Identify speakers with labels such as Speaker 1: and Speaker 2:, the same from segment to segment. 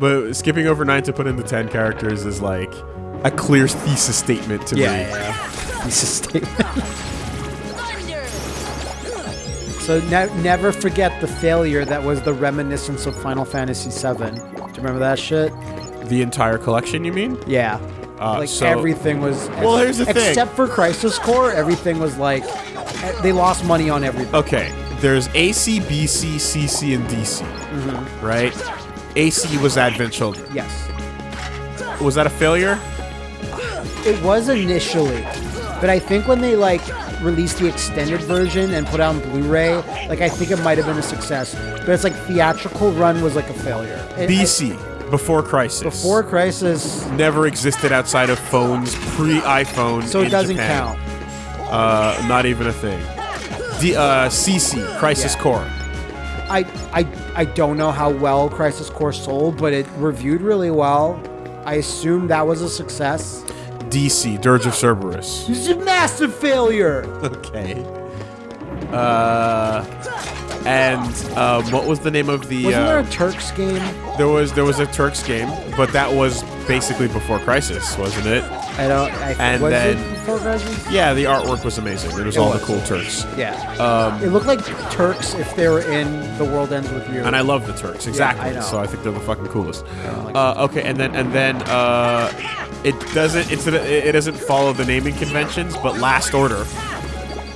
Speaker 1: But skipping over nine to put in the ten characters is like a clear thesis statement to
Speaker 2: Yeah,
Speaker 1: me.
Speaker 2: yeah. He's a statement. so ne- never forget the failure that was the reminiscence of Final Fantasy VII. Do you remember that shit?
Speaker 1: The entire collection, you mean?
Speaker 2: Yeah.
Speaker 1: Uh,
Speaker 2: like
Speaker 1: so-
Speaker 2: everything was.
Speaker 1: Well, here's the thing.
Speaker 2: Except for Crisis Core, everything was like they lost money on everything.
Speaker 1: Okay, there's AC, BC, CC, and DC,
Speaker 2: Mm-hmm.
Speaker 1: right? AC was Advent Children.
Speaker 2: Yes,
Speaker 1: Was that a failure?
Speaker 2: it was initially, but I think when they like released the extended version and put out on Blu-ray, like I think it might have been a success. But it's like theatrical run was like a failure. It-
Speaker 1: BC, before Crisis.
Speaker 2: before Crisis,
Speaker 1: Never existed outside of phones, pre-iPhone.
Speaker 2: so it doesn't
Speaker 1: Japan.
Speaker 2: count.
Speaker 1: Uh, not even a thing. D- uh, CC, Crisis
Speaker 2: Yeah.
Speaker 1: Core.
Speaker 2: I, I I don't know how well Crisis Core sold, but it reviewed really well. I assume that was a success.
Speaker 1: DC, Dirge of Cerberus.
Speaker 2: This is a massive failure.
Speaker 1: Okay. Uh, and um, what was the name of the?
Speaker 2: Wasn't
Speaker 1: uh,
Speaker 2: there a Turks game?
Speaker 1: There was there was a Turks game, but that was basically before Crisis, wasn't it?
Speaker 2: I don't. I,
Speaker 1: And then-
Speaker 2: it before Crisis?
Speaker 1: Yeah, the artwork was amazing. It was
Speaker 2: It
Speaker 1: all
Speaker 2: was.
Speaker 1: the cool Turks,
Speaker 2: Yeah.
Speaker 1: Um,
Speaker 2: it looked like Turks if they were in The World Ends with You.
Speaker 1: and I love the Turks exactly.
Speaker 2: I know.
Speaker 1: So I think they're the fucking coolest.
Speaker 2: like
Speaker 1: Uh, okay, and then and then uh, it doesn't it's, it doesn't follow the naming conventions, but Last Order,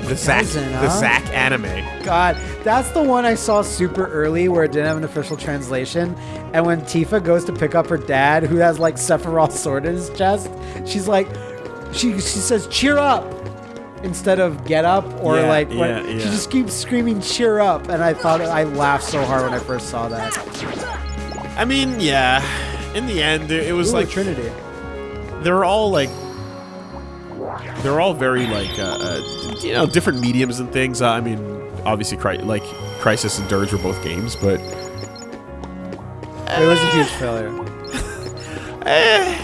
Speaker 1: the Zack the? Zack anime.
Speaker 2: God, that's the one I saw super early where it didn't have an official translation. And when Tifa goes to pick up her dad, who has like Sephiroth's sword in his chest, she's like, she she says, "Cheer up." Instead of get up or
Speaker 1: Yeah,
Speaker 2: like what,
Speaker 1: yeah,
Speaker 2: she just keeps screaming cheer up and I thought I laughed so hard when I first saw that.
Speaker 1: I mean, yeah. In the end, it was
Speaker 2: Ooh,
Speaker 1: like
Speaker 2: Trinity.
Speaker 1: they're all like they're all very like uh, uh, you know different mediums and things. Uh, I mean, obviously, cri- like Crisis and Dirge were both games, but
Speaker 2: It was a huge failure.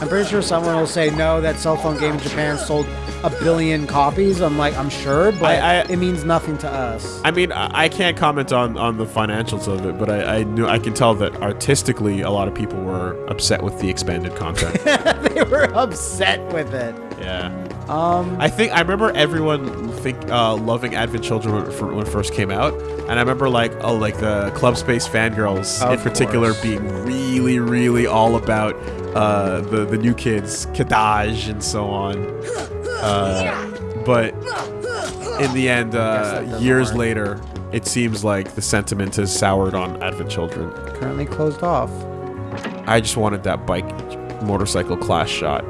Speaker 2: I'm pretty sure someone will say no. That cell phone game in Japan sold a billion copies. I'm like, I'm sure, but
Speaker 1: I- I-
Speaker 2: it means nothing to us.
Speaker 1: I mean, I can't comment on, on the financials of it, but I, I knew I can tell that artistically, a lot of people were upset with the expanded content.
Speaker 2: they were upset with it.
Speaker 1: yeah,
Speaker 2: Um,
Speaker 1: I think I remember everyone think uh, loving Advent Children when, it when it first came out, and I remember like oh like the Club Space fangirls in particular
Speaker 2: course.
Speaker 1: being really really all about uh, the the new kids Kadaj and so on. Uh, but in the end, uh, years
Speaker 2: work.
Speaker 1: later, it seems like the sentiment has soured on Advent Children.
Speaker 2: currently closed off.
Speaker 1: I just wanted that bike motorcycle class shot.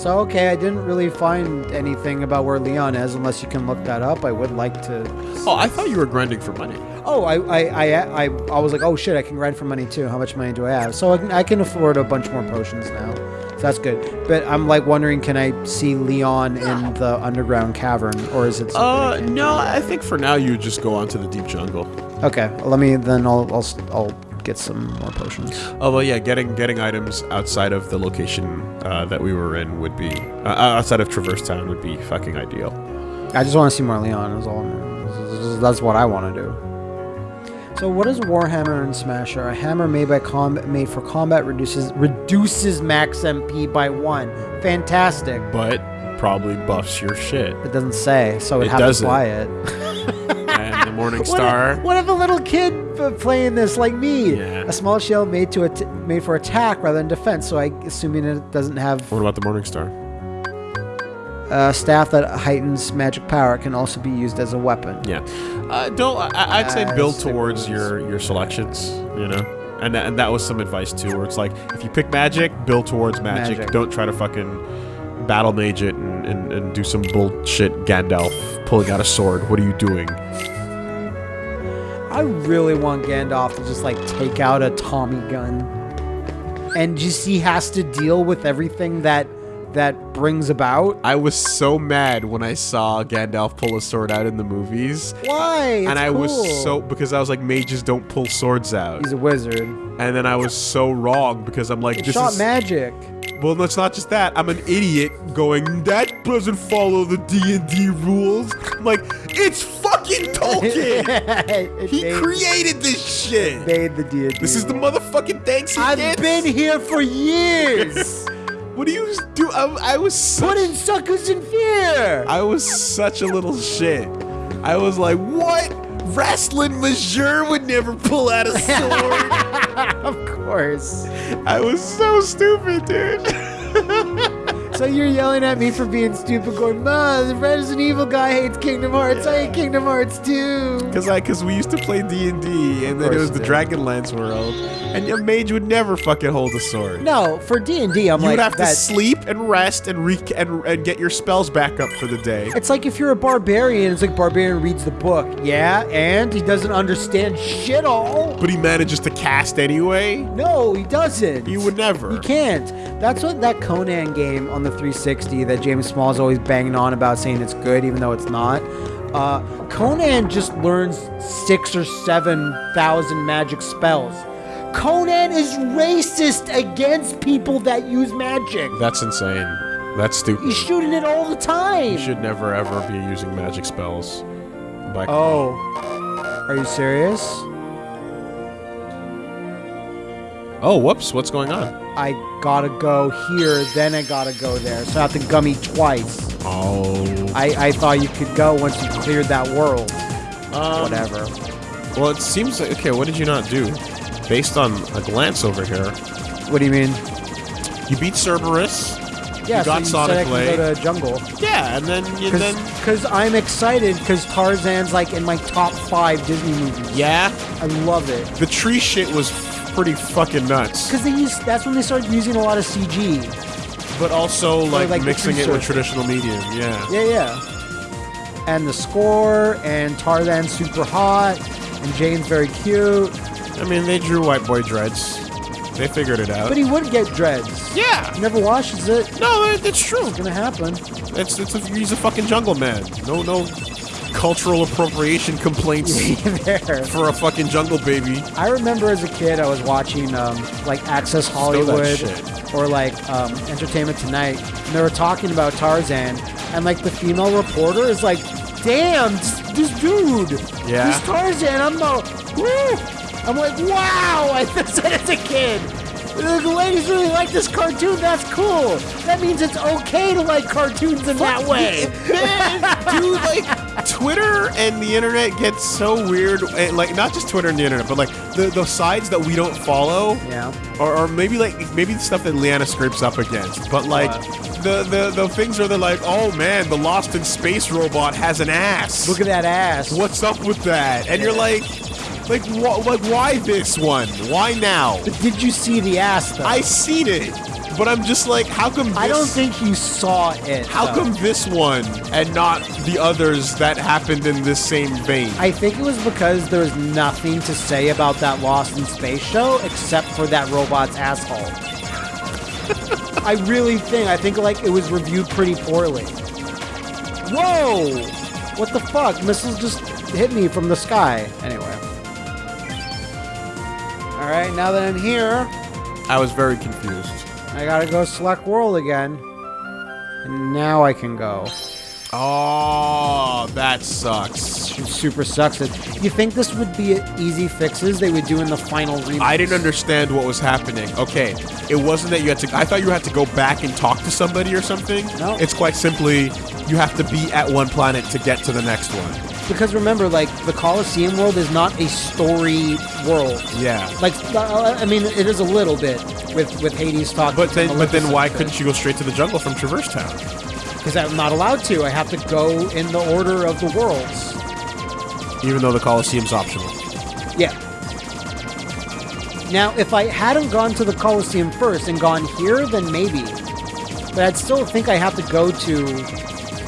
Speaker 2: So okay, I didn't really find anything about where Leon is, unless you can look that up. I would like to.
Speaker 1: Oh, I thought you were grinding for money.
Speaker 2: Oh, I I, I, I, I was like, oh shit, I can grind for money too. How much money do I have? So I can, I can afford a bunch more potions now. So that's good. But I'm like wondering, can I see Leon in the underground cavern, or is it? something I
Speaker 1: Uh, no. I think for now you just go on to the deep jungle.
Speaker 2: Okay, let me then. I'll I'll I'll get some more potions.
Speaker 1: Oh well, yeah, getting getting items outside of the location uh, that we were in would be uh, outside of Traverse Town would be fucking ideal.
Speaker 2: I just want to see more Leon. Is all. That's what I want to do. So, what is Warhammer and Smasher? A hammer made by combat made for combat reduces reduces max MP by one. Fantastic.
Speaker 1: But probably buffs your shit.
Speaker 2: It doesn't say, so we'd
Speaker 1: It
Speaker 2: have
Speaker 1: doesn't.
Speaker 2: to fly it.
Speaker 1: And the Morning
Speaker 2: What
Speaker 1: Star.
Speaker 2: if, what if a little kid playing this like me?
Speaker 1: Yeah.
Speaker 2: A small shield made to at- made for attack rather than defense. So I assuming it doesn't have
Speaker 1: What about the Morning Star?
Speaker 2: a staff that heightens magic power can also be used as a weapon.
Speaker 1: Yeah, uh, don't. I, I'd say build towards your your selections. You know, and that, and that was some advice too, where it's like if you pick magic, build towards magic.
Speaker 2: Magic.
Speaker 1: Don't try to fucking battle mage it and, and, and do some bullshit Gandalf pulling out a sword. What are you doing?
Speaker 2: I really want Gandalf to just like take out a Tommy gun, and just he has to deal with everything that that brings about.
Speaker 1: I was so mad when I saw Gandalf pull a sword out in the movies.
Speaker 2: Why? It's
Speaker 1: and I was so because I was like mages don't pull swords out,
Speaker 2: He's a wizard.
Speaker 1: and then I was so wrong because I'm like
Speaker 2: He
Speaker 1: this
Speaker 2: shot
Speaker 1: is
Speaker 2: magic.
Speaker 1: well, no, it's not just that. I'm an idiot going that doesn't follow the D and D rules. I'm like it's fucking Tolkien. He
Speaker 2: made-
Speaker 1: created this shit.
Speaker 2: made the D&D.
Speaker 1: This is the motherfucking thanks he
Speaker 2: I've
Speaker 1: gets.
Speaker 2: been here for years.
Speaker 1: What do you do? I, I was such,
Speaker 2: Putting suckers in fear.
Speaker 1: I was such a little shit. I was like, what? Wrestling Majeur would never pull out a sword.
Speaker 2: of course.
Speaker 1: I was so stupid, dude.
Speaker 2: So you're yelling at me for being stupid, going, "Ma, the Resident Evil guy hates Kingdom Hearts. I hate Kingdom Hearts too."
Speaker 1: Cause I, cause we used to play D and D, and then it was the. Dragonlance world, and your mage would never fucking hold a sword.
Speaker 2: No, for D and I'm
Speaker 1: you
Speaker 2: like
Speaker 1: would have to sleep and rest and, re- and and get your spells back up for the day.
Speaker 2: It's like if you're a barbarian, it's like barbarian reads the book, yeah, and he doesn't understand shit all.
Speaker 1: But he manages to cast anyway.
Speaker 2: No, he doesn't.
Speaker 1: You would never.
Speaker 2: He can't. That's what that Conan game on the 360 that James Small is always banging on about, saying it's good even though it's not. Uh, Conan just learns six or seven thousand magic spells. Conan is racist against people that use magic.
Speaker 1: That's insane. That's stupid.
Speaker 2: He's shooting it all the time.
Speaker 1: You should never ever be using magic spells. By
Speaker 2: Oh, are you serious?
Speaker 1: oh, whoops! What's going on?
Speaker 2: I gotta go here, then I gotta go there. So I have to gummy twice.
Speaker 1: Oh,
Speaker 2: I, I thought you could go once you cleared that world.
Speaker 1: um,
Speaker 2: Whatever.
Speaker 1: Well, it seems like okay. What did you not do? Based on a glance over here,
Speaker 2: What do you mean?
Speaker 1: you beat Cerberus.
Speaker 2: Yeah,
Speaker 1: You got
Speaker 2: so
Speaker 1: Sonic
Speaker 2: said I
Speaker 1: Blade.
Speaker 2: go to jungle.
Speaker 1: Yeah, and then you then
Speaker 2: Because I'm excited because Tarzan's like in my top five Disney movies.
Speaker 1: yeah,
Speaker 2: I love it.
Speaker 1: the tree shit was pretty fucking nuts.
Speaker 2: Because they use that's when they started using a lot of CG.
Speaker 1: But also like,
Speaker 2: like
Speaker 1: mixing it with traditional medium. Yeah.
Speaker 2: Yeah, yeah. And the score and Tarzan's super hot and Jane's very cute.
Speaker 1: I mean, they drew White Boy Dreads. They figured it out.
Speaker 2: But he would get dreads.
Speaker 1: yeah.
Speaker 2: He never washes it.
Speaker 1: No, it- it's true.
Speaker 2: It's gonna happen.
Speaker 1: It's it's a, he's a fucking jungle man. No no cultural appropriation complaints for a fucking jungle baby.
Speaker 2: I remember as a kid, I was watching um, like Access Hollywood or like um, Entertainment Tonight, and they were talking about Tarzan, and like the female reporter is like, "Damn, this, this dude,
Speaker 1: Yeah.
Speaker 2: this Tarzan." I'm like, Woo! I'm like, "Wow!" I said as a kid. The ladies really like this cartoon. That's cool. That means it's okay to like cartoons in that way.
Speaker 1: Man, dude, like Twitter and the internet gets so weird. And, like not just Twitter and the internet, but like the the sides that we don't follow.
Speaker 2: Yeah.
Speaker 1: Or, or maybe like maybe the stuff that Leanna scrapes up against, but like the, the the things where they're like, oh man, the Lost in Space robot has an ass.
Speaker 2: Look at that ass.
Speaker 1: What's up with that? And you're like, like wh- like why this one? Why now?
Speaker 2: But did you see the ass though?
Speaker 1: I seen it, but I'm just like, how come? This,
Speaker 2: I don't think you saw it.
Speaker 1: How
Speaker 2: though.
Speaker 1: come this one and not the others that happened in this same vein?
Speaker 2: I think it was because there was nothing to say about that Lost in Space show except for that robot's asshole. I really think. I think like it was reviewed pretty poorly. Whoa! What the fuck? Missiles just hit me from the sky. Anyway. All right, now that I'm here,
Speaker 1: I was very confused.
Speaker 2: I gotta go select world again. And now I can go.
Speaker 1: Oh, that sucks.
Speaker 2: It super sucks. It. You think this would be easy fixes they would do in the final remake?
Speaker 1: I didn't understand what was happening. Okay, it wasn't that you had to. I thought you had to go back and talk to somebody or something.
Speaker 2: No.
Speaker 1: it's quite simply you have to be at one planet to get to the next one.
Speaker 2: Because remember, like the Colosseum world is not a story world.
Speaker 1: Yeah,
Speaker 2: Like, uh, I mean, it is a little bit with with Hades talking.
Speaker 1: but then, but then, why couldn't you go straight to the jungle from Traverse Town?
Speaker 2: Because I'm not allowed to. I have to go in the order of the worlds.
Speaker 1: Even though the Colosseum's optional.
Speaker 2: Yeah. Now, if I hadn't gone to the Colosseum first and gone here, then maybe. But I'd still think I have to go to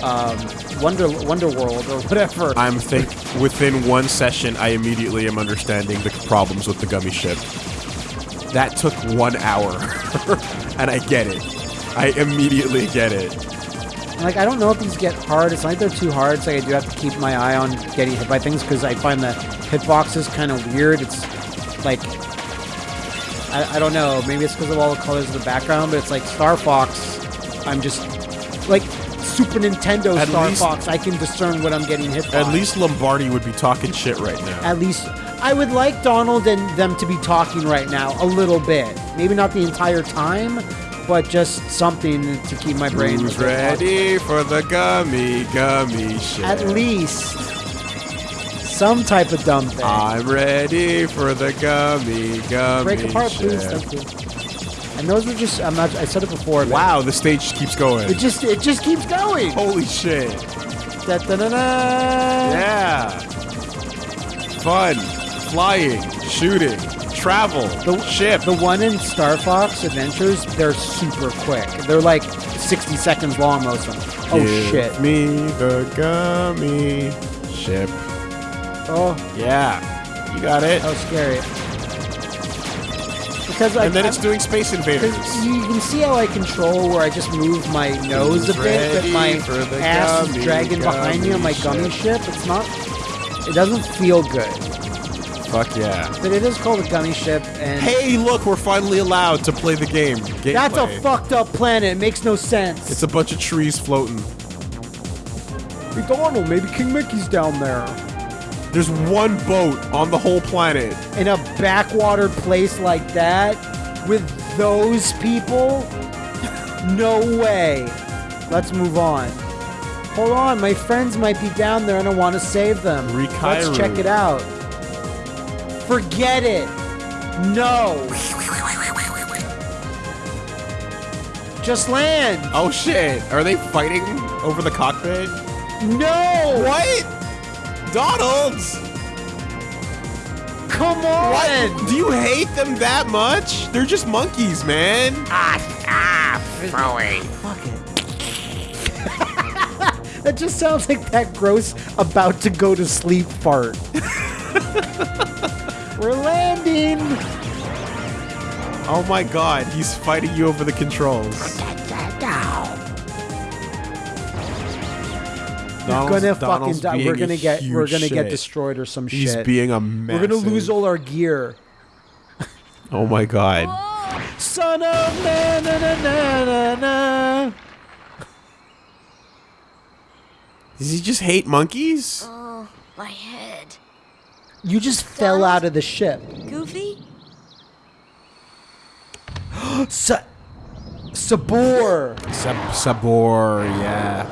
Speaker 2: um, Wonder Wonder World or whatever.
Speaker 1: I'm think within one session, I immediately am understanding the problems with the gummy ship. That took one hour, and I get it. I immediately get it.
Speaker 2: Like, I don't know if these get hard. It's not like they're too hard, so I do have to keep my eye on getting hit by things because I find the hitboxes kind of weird. It's like, I, I don't know. Maybe it's because of all the colors of the background, but it's like Star Fox. I'm just like Super Nintendo
Speaker 1: At
Speaker 2: Star
Speaker 1: least-
Speaker 2: Fox, I can discern what I'm getting hit by.
Speaker 1: At least Lombardi would be talking shit right now.
Speaker 2: At least I would like Donald and them to be talking right now a little bit. Maybe not the entire time, but just something to keep my brain
Speaker 1: Who's ready for the gummy gummy shit?
Speaker 2: At least some type of dumb thing.
Speaker 1: I'm ready for the gummy gummy
Speaker 2: Break apart,
Speaker 1: shit.
Speaker 2: please. Thank you. And those were just I'm not I said it before.
Speaker 1: Wow, the stage keeps going.
Speaker 2: It just it just keeps going.
Speaker 1: Holy shit.
Speaker 2: Da, da, da, da.
Speaker 1: Yeah. Fun. Flying. Shooting. Travel.
Speaker 2: The
Speaker 1: ship.
Speaker 2: The one in Star Fox Adventures, they're super quick. They're like 60 seconds long, most of them. Oh
Speaker 1: Give
Speaker 2: shit.
Speaker 1: me the gummy ship.
Speaker 2: Oh,
Speaker 1: Yeah. You got it.
Speaker 2: was scary. Because I,
Speaker 1: and then
Speaker 2: I-
Speaker 1: it's doing Space Invaders.
Speaker 2: You can see how I control where I just move my nose a bit, but my
Speaker 1: Ready for the
Speaker 2: ass is
Speaker 1: gummy,
Speaker 2: dragging behind me on my
Speaker 1: gummy
Speaker 2: gummy ship. It's not. It doesn't feel good,
Speaker 1: Fuck yeah.
Speaker 2: but it is called a gummy ship, and
Speaker 1: Hey, look, we're finally allowed to play the game. Gameplay.
Speaker 2: that's a fucked up planet. It makes no sense.
Speaker 1: It's a bunch of trees floating.
Speaker 2: Hey, Donald, maybe King Mickey's down there
Speaker 1: There's one boat on the whole planet.
Speaker 2: in a backwater place like that with those people. No way. Let's move on. Hold on, my friends might be down there and I want to save them.
Speaker 1: Rikairu.
Speaker 2: Let's check it out. Forget it. No. Just land.
Speaker 1: Oh shit! Are they fighting over the cockpit?
Speaker 2: No.
Speaker 1: What? Donald's?
Speaker 2: Come on.
Speaker 1: What? Do you hate them that much? They're just monkeys, man. Ah! ah, throwing.
Speaker 2: Fuck it. that just sounds like that gross about to go to sleep fart. We're landing.
Speaker 1: Oh my god, he's fighting you over the controls. Donald's-
Speaker 2: gonna
Speaker 1: Donald's
Speaker 2: fucking die. We're gonna get we're gonna get destroyed or some
Speaker 1: He's
Speaker 2: shit.
Speaker 1: He's being a
Speaker 2: mess.
Speaker 1: we're
Speaker 2: gonna lose all our gear.
Speaker 1: Oh my god.
Speaker 2: Son of na na na na na na.
Speaker 1: Does he just hate monkeys?
Speaker 3: Oh, my head.
Speaker 2: You just fell out of the ship.
Speaker 3: Goofy?
Speaker 2: Sa- Sabor.
Speaker 1: Sab- Sabor, yeah.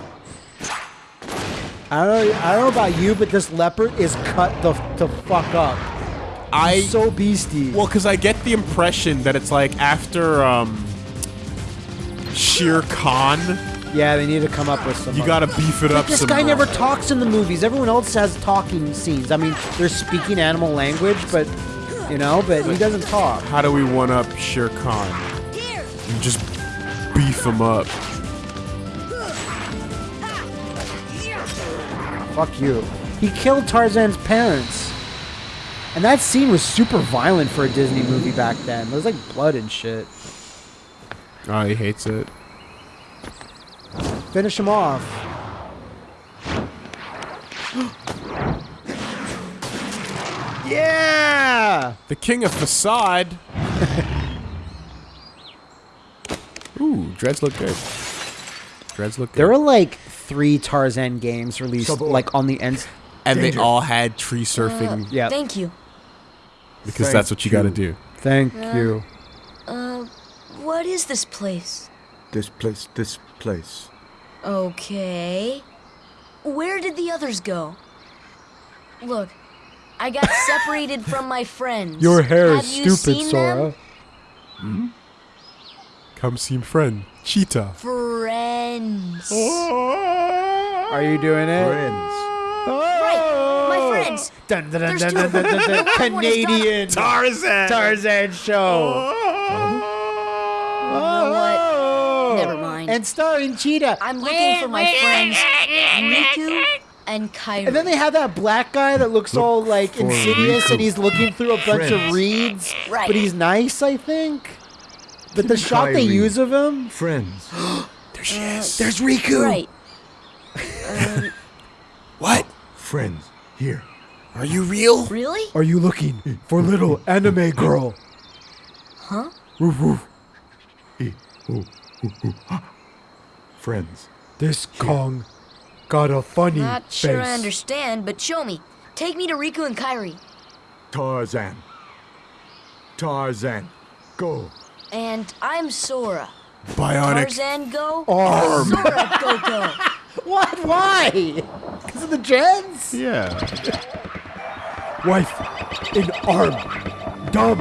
Speaker 2: I don't know. I don't know about you, but this leopard is cut the the fuck up.
Speaker 1: I
Speaker 2: He's so beastie.
Speaker 1: well, because I get the impression that it's like after um, Shere Khan,
Speaker 2: yeah, they need to come up with some.
Speaker 1: you gotta beef it up.
Speaker 2: This
Speaker 1: some
Speaker 2: guy
Speaker 1: more.
Speaker 2: never talks in the movies. Everyone else has talking scenes. I mean, they're speaking animal language, but you know, but he doesn't talk.
Speaker 1: How do we one up Shere Khan?
Speaker 3: Here!
Speaker 1: And just beef him up.
Speaker 2: Fuck you. He killed Tarzan's parents. And that scene was super violent for a Disney movie back then. There was like blood and shit.
Speaker 1: Oh, he hates it.
Speaker 2: Finish him off. yeah!
Speaker 1: The king of facade. Ooh, dreads look good. Dreads look good.
Speaker 2: There were like three Tarzan games released
Speaker 4: Sabor.
Speaker 2: like on the ends.
Speaker 1: and they all had tree surfing uh,
Speaker 2: Yeah.
Speaker 3: Thank you.
Speaker 1: because
Speaker 4: Thank
Speaker 1: that's what you got to do.
Speaker 2: Thank uh, you.
Speaker 3: Uh, what is this place?
Speaker 4: This place, this place.
Speaker 3: Okay. Where did the others go? Look, I got separated from my friends.
Speaker 2: Your hair
Speaker 3: Have
Speaker 2: is
Speaker 3: you
Speaker 2: stupid,
Speaker 3: seen
Speaker 2: Sora.
Speaker 3: Them? Hmm?
Speaker 1: Come see friend Cheetah.
Speaker 3: Friends. Oh.
Speaker 2: Are you doing it?
Speaker 4: Friends.
Speaker 3: Right, my friends. Oh.
Speaker 2: Dun, dun, dun,
Speaker 3: There's
Speaker 2: dun,
Speaker 3: two
Speaker 2: dun,
Speaker 3: of
Speaker 2: dun,
Speaker 3: them.
Speaker 2: dun, dun. Canadian
Speaker 1: Tarzan.
Speaker 2: Tarzan show. Oh.
Speaker 3: You know what? Never mind.
Speaker 2: And starring Cheetah.
Speaker 3: I'm looking for my friends Riku and Kairi.
Speaker 2: And then they have that black guy that looks
Speaker 4: Look
Speaker 2: all like
Speaker 4: for
Speaker 2: insidious,
Speaker 4: Riku.
Speaker 2: and he's looking through a bunch of reeds,
Speaker 3: Right.
Speaker 2: but he's nice, I think. But the
Speaker 4: Look at
Speaker 2: shot they use of him,
Speaker 4: Friends.
Speaker 1: There she is.
Speaker 2: Uh, there's Riku.
Speaker 3: Right.
Speaker 1: What?
Speaker 4: Friends. Here.
Speaker 1: Are you real?
Speaker 3: Really?
Speaker 2: Are you looking for little anime girl?
Speaker 3: Huh?
Speaker 4: Woof woof. Friends.
Speaker 2: This Kong got a funny
Speaker 3: Not
Speaker 2: face.
Speaker 3: sure I understand, but show me. Take me to Riku and Kairi.
Speaker 4: Tarzan. Tarzan. Go.
Speaker 3: And I'm Sora.
Speaker 1: Bionic.
Speaker 3: Tarzan go.
Speaker 2: Arm.
Speaker 3: Sora go go.
Speaker 2: What? Why? Because of the gens?
Speaker 1: Yeah.
Speaker 2: Wife in arm. Dumb.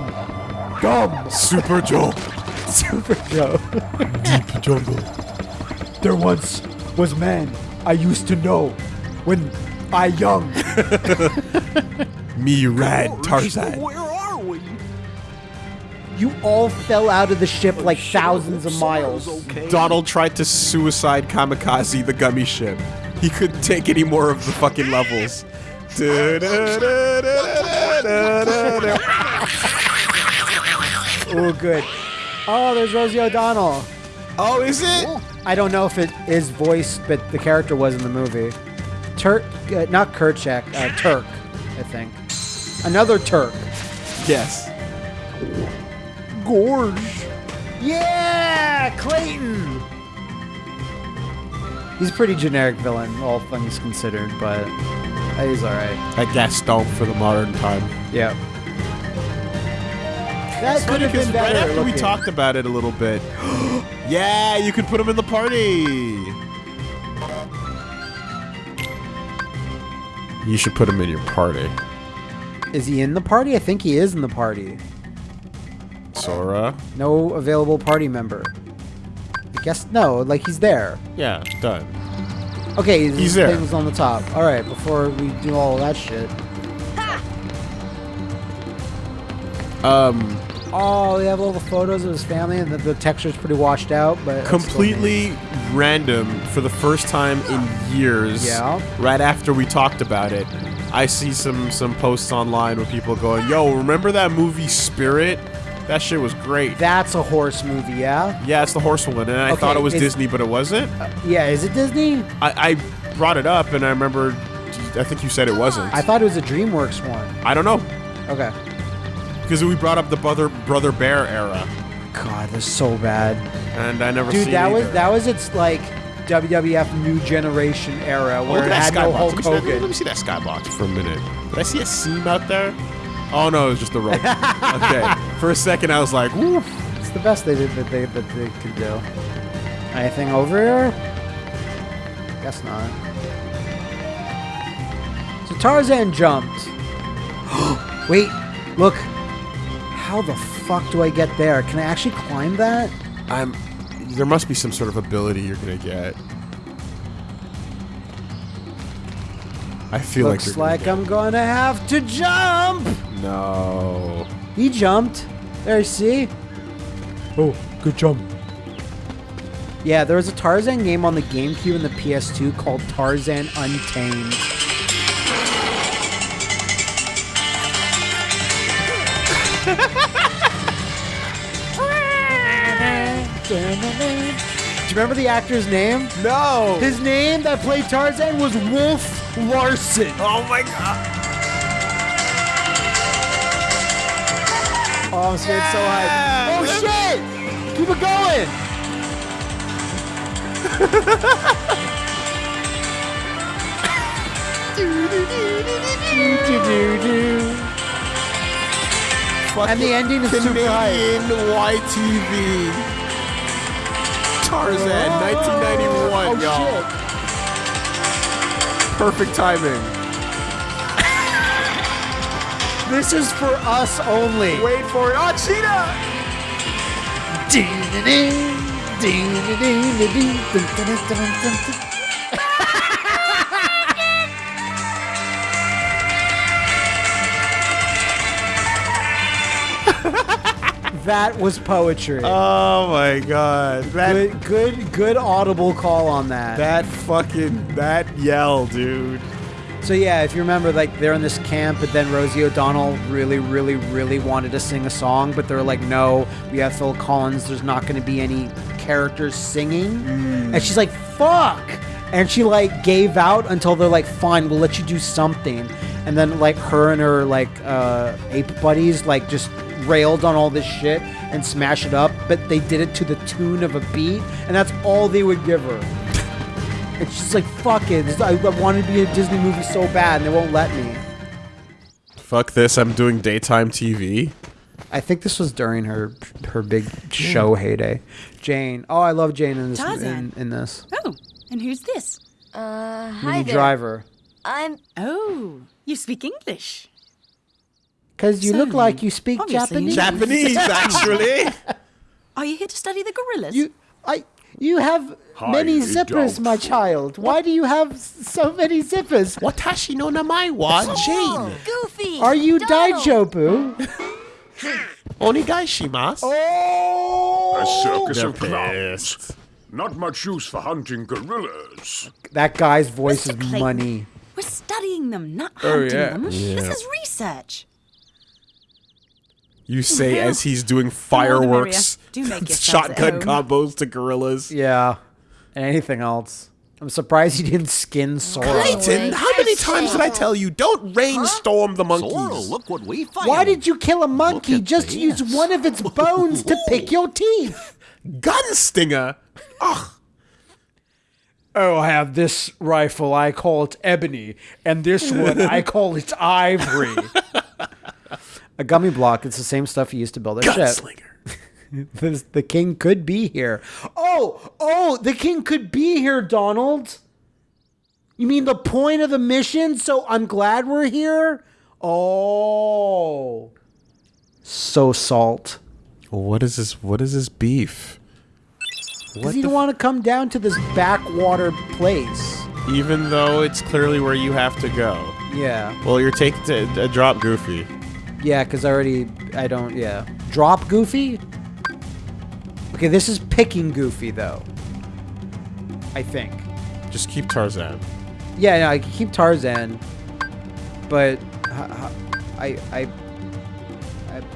Speaker 2: Dumb.
Speaker 1: Super Joe.
Speaker 2: Super Joe.
Speaker 4: Deep jungle.
Speaker 2: There once was a man I used to know when I young.
Speaker 1: Me rad Tarzan.
Speaker 4: Where are we?
Speaker 2: You all fell out of the ship like thousands of miles.
Speaker 1: Donald tried to suicide kamikaze the gummy ship. He couldn't take any more of the fucking levels.
Speaker 2: Oh, good. Oh, there's Rosie O'Donnell.
Speaker 1: Oh, is it?
Speaker 2: I don't know if it is voiced, but the character was in the movie. Terk, uh, not Kerchak, uh, Terk, I think. Another Turk.
Speaker 1: Yes.
Speaker 2: Gorge. Yeah, Clayton. He's a pretty generic villain, all things considered, but he's all right.
Speaker 1: A Gaston for the modern time.
Speaker 2: Yeah. That could have been
Speaker 1: right
Speaker 2: better.
Speaker 1: after we talked about it a little bit. yeah, you could put him in the party. You should put him in your party.
Speaker 2: Is he in the party? I think he is in the party.
Speaker 1: Sora.
Speaker 2: No available party member. I guess no, like he's there.
Speaker 1: Yeah, done.
Speaker 2: Okay, his
Speaker 1: He's there.
Speaker 2: thing was on the top. All right, before we do all that shit.
Speaker 1: Um,
Speaker 2: Oh, we have all the photos of his family, and the, the texture's pretty washed out, but that's still neat.
Speaker 1: completely random for the first time in years.
Speaker 2: Yeah.
Speaker 1: Right after we talked about it, I see some some posts online with people going, "Yo, remember that movie Spirit? That shit was great."
Speaker 2: That's a horse movie, yeah.
Speaker 1: yeah, it's the horse one, and I
Speaker 2: Okay,
Speaker 1: thought it was
Speaker 2: is-
Speaker 1: Disney, but it wasn't.
Speaker 2: Uh, yeah, is it Disney?
Speaker 1: I, I brought it up, and I remember. I think you said it wasn't.
Speaker 2: I thought it was a DreamWorks one.
Speaker 1: I don't know
Speaker 2: Okay.
Speaker 1: because we brought up the brother brother bear era,
Speaker 2: God, that's so bad,
Speaker 1: and I never.
Speaker 2: dude.
Speaker 1: seen
Speaker 2: That was that was its like WWF New Generation era
Speaker 1: Oh,
Speaker 2: where
Speaker 1: look
Speaker 2: it had no. Hulk
Speaker 1: Let me, see that, let
Speaker 2: Hogan.
Speaker 1: me see that skybox for a minute. Did I see a seam out there? Oh no, it was just the rope. okay. For a second, I was like, "Woo!"
Speaker 2: It's the best they did that they that they could do. Anything over here? Guess not. So Tarzan jumped. Wait, look. How the fuck do I get there? Can I actually climb that?
Speaker 1: I'm. There must be some sort of ability you're gonna get. I feel
Speaker 2: Looks
Speaker 1: like you're
Speaker 2: like I'm gonna have to jump.
Speaker 1: no.
Speaker 2: He jumped. There, see?
Speaker 4: Oh, good jump.
Speaker 2: Yeah, there was a Tarzan game on the GameCube and the PS2 called Tarzan Untamed. Do you remember the actor's name?
Speaker 1: No.
Speaker 2: His name that played Tarzan was Wolf Larson.
Speaker 1: oh my god.
Speaker 2: Oh, I'm scared so high. Oh shit! Keep it going. And the ending is super high.
Speaker 1: Canadian YTV. Tarzan, 1991,
Speaker 2: Oh,
Speaker 1: y'all.
Speaker 2: shit.
Speaker 1: Perfect timing.
Speaker 2: This is for us only.
Speaker 1: Wait for it. Oh, cheetah!
Speaker 2: That was poetry.
Speaker 1: Oh my god. That
Speaker 2: good, good, good audible call on that.
Speaker 1: that fucking that yell, dude.
Speaker 2: So yeah, if you remember, like they're in this camp, but then Rosie O'Donnell really, really, really wanted to sing a song, but they're like, no, we have Phil Collins. There's not going to be any characters singing, and she's like, fuck, and she like gave out until they're like, fine, we'll let you do something, and then like her and her like uh, ape buddies like just railed on all this shit and smash it up, but they did it to the tune of a beat, and that's all they would give her. And she's like, "Fuck it! I, I want to be in a Disney movie so bad, and they won't let me."
Speaker 1: Fuck this, I'm doing daytime TV.
Speaker 2: I think this was during her her big show heyday. Jane. Oh, I love Jane in this in,
Speaker 5: Tarzan.
Speaker 2: in this.
Speaker 5: Oh, and who's this?
Speaker 3: Uh, hi
Speaker 2: Minnie
Speaker 3: there.
Speaker 2: Driver.
Speaker 3: I'm.
Speaker 5: Oh, you speak English.
Speaker 2: Because you look like you speak
Speaker 5: obviously
Speaker 2: Japanese.
Speaker 1: Japanese, actually.
Speaker 5: Are you here to study the gorillas?
Speaker 2: You, I, you have many
Speaker 4: Highly
Speaker 2: zippers, my
Speaker 4: doubtful.
Speaker 2: child. Why do you have so many zippers?
Speaker 1: Watashi no namae wa oh, Jane.
Speaker 3: Goofy.
Speaker 2: Are you
Speaker 3: Donald.
Speaker 2: Daijobu?
Speaker 1: Onigai shimasu. Oh!
Speaker 4: A circus
Speaker 1: They're
Speaker 4: of clowns.
Speaker 1: pissed.
Speaker 4: Not much use for hunting gorillas.
Speaker 2: That guy's voice
Speaker 5: Mr.
Speaker 2: is
Speaker 5: Clayton.
Speaker 2: money.
Speaker 5: We're studying them, not
Speaker 2: Oh,
Speaker 5: hunting
Speaker 2: yeah.
Speaker 5: them.
Speaker 1: Yeah.
Speaker 5: This is research.
Speaker 1: You say
Speaker 5: Well,
Speaker 1: as he's doing fireworks.
Speaker 5: Do make
Speaker 1: shotgun combos to gorillas.
Speaker 2: Yeah. And anything else. I'm surprised he didn't skin Sora.
Speaker 1: Clayton, how many times did I tell you don't rainstorm the monkeys?
Speaker 6: Sorrel, look what we found.
Speaker 2: Why did you kill a monkey? Just
Speaker 6: this.
Speaker 2: use one of its bones to pick your teeth.
Speaker 1: Gunslinger. Ugh.
Speaker 2: Oh, I have this rifle. I call it ebony, and this one I call it ivory. A gummy block. It's the same stuff you used to build a ship.
Speaker 1: Gunslinger.
Speaker 2: The, the king could be here. Oh, oh, the king could be here, Donald. You mean the point of the mission? So I'm glad we're here. Oh, so salt.
Speaker 1: What is this? What is this beef?
Speaker 2: Because he didn't want to come down to this backwater place.
Speaker 1: Even though it's clearly where you have to go.
Speaker 2: Yeah.
Speaker 1: Well, you're taking to a drop, Goofy.
Speaker 2: Yeah, because I already, I don't, yeah. Drop Goofy? Okay, this is picking Goofy, though. I think.
Speaker 1: Just keep Tarzan.
Speaker 2: Yeah, no, I can keep Tarzan, but I I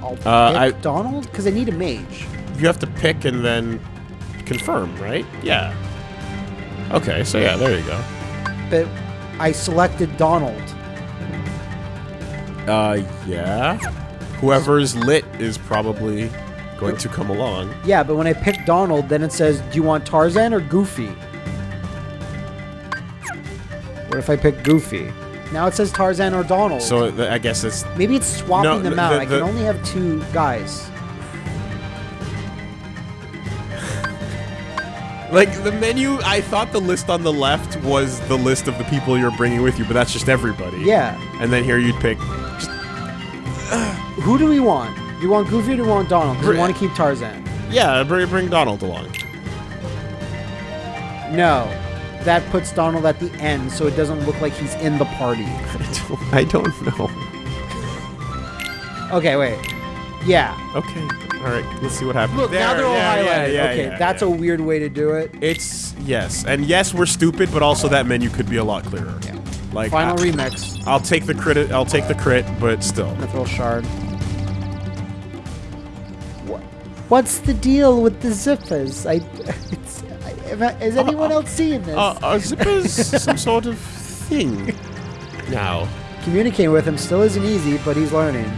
Speaker 2: I'll. pick
Speaker 1: Uh, I-
Speaker 2: Donald? Because I need a mage.
Speaker 1: You have to pick and then confirm, right? Yeah. Okay, so yeah, there you go.
Speaker 2: But I selected Donald.
Speaker 1: Uh, yeah. Whoever's lit is probably going to come along.
Speaker 2: Yeah, but when I pick Donald, then it says, do you want Tarzan or Goofy? What if I pick Goofy? Now it says Tarzan or Donald.
Speaker 1: So th- I guess it's
Speaker 2: Maybe it's swapping
Speaker 1: No,
Speaker 2: them
Speaker 1: the-
Speaker 2: out.
Speaker 1: the-
Speaker 2: I
Speaker 1: the-
Speaker 2: can only have two guys.
Speaker 1: like the menu. I thought the list on the left was the list of the people you're bringing with you, but that's just everybody.
Speaker 2: Yeah.
Speaker 1: And then here you'd pick.
Speaker 2: Who do we want? Do you want Goofy or do you want Donald? Because we want to keep Tarzan.
Speaker 1: Yeah, bring, bring Donald along.
Speaker 2: No. That puts Donald at the end so it doesn't look like he's in the party.
Speaker 1: I don't, I don't know.
Speaker 2: Okay, wait. Yeah.
Speaker 1: Okay. All right. Let's see what happens.
Speaker 2: Look, now they're all
Speaker 1: yeah,
Speaker 2: highlighted.
Speaker 1: yeah,
Speaker 2: okay,
Speaker 1: yeah,
Speaker 2: that's
Speaker 1: yeah.
Speaker 2: a weird way to do it.
Speaker 1: It's yes, and yes, we're stupid, but also that menu could be a lot clearer.
Speaker 2: Yeah.
Speaker 1: Like
Speaker 2: Final
Speaker 1: I,
Speaker 2: remix.
Speaker 1: I'll take the crit. I'll take the crit, but still.
Speaker 2: Mithril shard. What? What's the deal with the zippers? I. It's, I is anyone else seeing this?
Speaker 1: Uh, a zip is some sort of thing. Now,
Speaker 2: Communicating with him still isn't easy, but he's learning.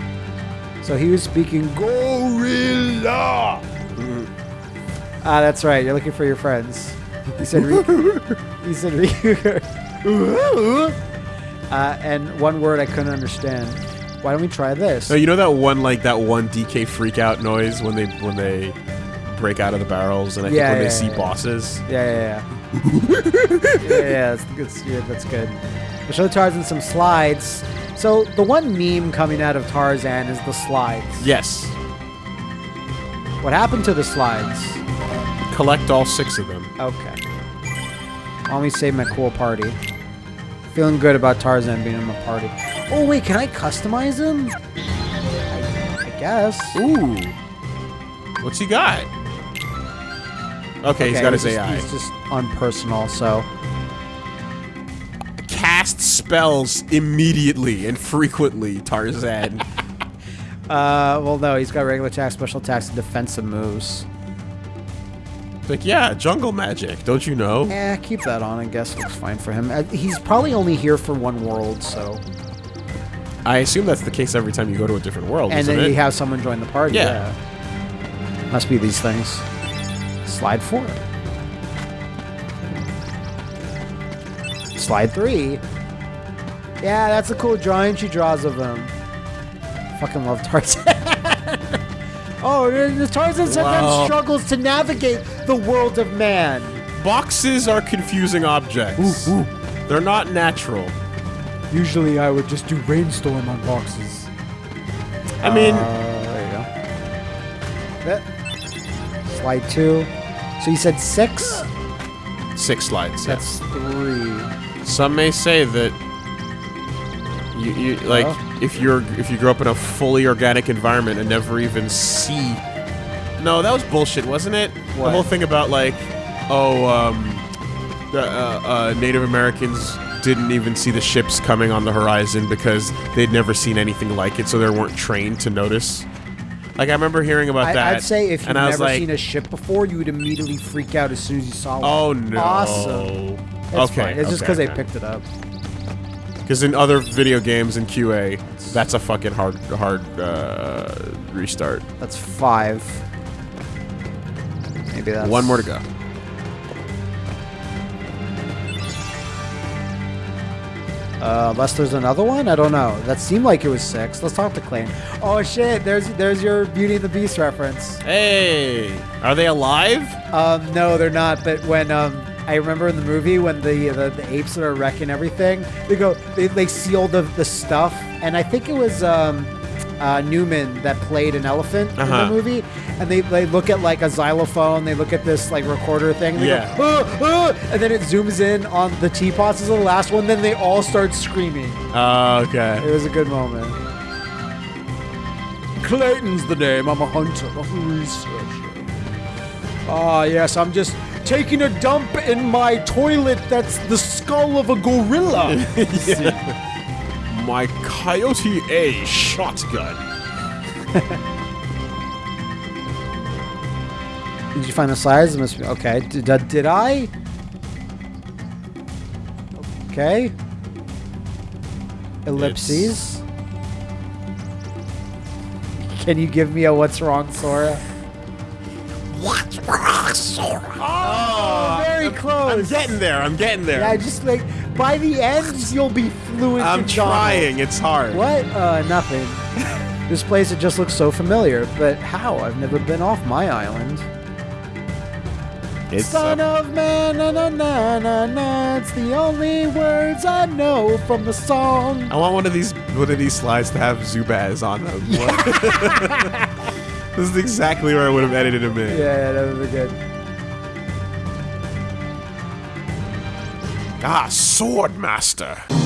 Speaker 2: So he was speaking gorilla. Ah, that's right. You're looking for your friends. He said. Re- he said. Re- uh, and one word I couldn't understand. Why don't we try this?
Speaker 1: no, you know that one like that one DK freak out noise when they when they break out of the barrels, and I
Speaker 2: Yeah,
Speaker 1: think when
Speaker 2: yeah,
Speaker 1: they see
Speaker 2: yeah.
Speaker 1: bosses.
Speaker 2: Yeah, yeah, yeah. yeah, yeah, that's good. Yeah, that's good. We'll show Tarzan some slides. So the one meme coming out of Tarzan is the slides.
Speaker 1: Yes,
Speaker 2: What happened to the slides?
Speaker 1: collect all six of them.
Speaker 2: Okay. Let me save my cool party. Feeling good about Tarzan being in my party. Oh wait, can I customize him? I, I guess.
Speaker 1: Ooh, what's he got? Okay, he's got his
Speaker 2: just,
Speaker 1: AI.
Speaker 2: He's just unpersonal, so
Speaker 1: Cast spells immediately and frequently. Tarzan.
Speaker 2: uh well no, he's got regular attack, special attacks, and defensive moves.
Speaker 1: Like yeah, jungle magic. Don't you know?
Speaker 2: Eh, keep that on. I guess looks fine for him. Uh, he's probably only here for one world, so.
Speaker 1: I assume that's the case every time you go to a different world,
Speaker 2: And then
Speaker 1: it?
Speaker 2: you have someone join the party.
Speaker 1: Yeah.
Speaker 2: Yeah. Must be these things. Slide four. slide three. Yeah, that's a cool drawing she draws of him. Fucking love Tarzan. oh, Tarzan sometimes
Speaker 1: Wow.
Speaker 2: struggles to navigate the world of man.
Speaker 1: Boxes are confusing objects. They're not natural.
Speaker 2: Usually, I would just do rainstorm on boxes.
Speaker 1: I mean,
Speaker 2: Uh, there you go. Slide two. So you said six?
Speaker 1: six slides. yeah.
Speaker 2: That's three.
Speaker 1: Some may say that you, you like
Speaker 2: Oh.
Speaker 1: if you're if you grow up in a fully organic environment and never even see. No, that was bullshit, wasn't it? The whole thing about like, oh, um, the uh, uh, Native Americans didn't even see the ships coming on the horizon because they'd never seen anything like it, so they weren't trained to notice. Like I remember hearing about
Speaker 2: I,
Speaker 1: that.
Speaker 2: I'd say if you've
Speaker 1: and I was
Speaker 2: never
Speaker 1: like,
Speaker 2: seen a ship before, you would immediately freak out as soon as you saw one.
Speaker 1: oh no,
Speaker 2: Awesome. It's
Speaker 1: okay,
Speaker 2: fine. It's just because
Speaker 1: okay.
Speaker 2: they picked it up.
Speaker 1: Because in other video games in QA, that's a fucking hard, hard uh, restart.
Speaker 2: That's five. Maybe that's
Speaker 1: One more to go.
Speaker 2: Uh, unless there's another one, I don't know. That seemed like it was six. Let's talk to Clayne. Oh shit! There's there's your Beauty and the Beast reference.
Speaker 1: Hey, are they alive?
Speaker 2: Um, no, they're not. But when um, I remember in the movie when the the, the apes that are wrecking everything, they go they, they see all the the stuff, and I think it was um, uh, Newman that played an elephant in
Speaker 1: Uh-huh.
Speaker 2: the movie, and they they look at like a xylophone, they look at this like recorder thing, and they
Speaker 1: Yeah.
Speaker 2: go, "Ah, ah," and then it zooms in on the teapots as the last one, then they all start screaming.
Speaker 1: Oh, okay.
Speaker 2: It was a good moment. Clayton's the name. I'm a hunter, not a researcher. Ah, yes, I'm just taking a dump in my toilet that's the skull of a gorilla.
Speaker 1: My Coyote A shotgun.
Speaker 2: did you find the slides? It must be- Okay, did, did, did I? Okay. Ellipses. Can you give me a what's wrong, Sora?
Speaker 1: What's wrong, Sora? Oh,
Speaker 2: very close.
Speaker 1: I'm getting there. I'm getting there.
Speaker 2: Yeah, just like by the end you'll be fluent.
Speaker 1: I'm
Speaker 2: in Donald.
Speaker 1: trying. It's hard.
Speaker 2: What? Uh, nothing. this place it just looks so familiar, but how? I've never been off my island.
Speaker 1: It's
Speaker 2: Son
Speaker 1: uh,
Speaker 2: of man, na na na na na. It's the only words I know from the song.
Speaker 1: I want one of these one of these slides to have Zubaz on them. this is exactly where I would have edited him in.
Speaker 2: Yeah, yeah, that would be good.
Speaker 1: Ah, Sword Master.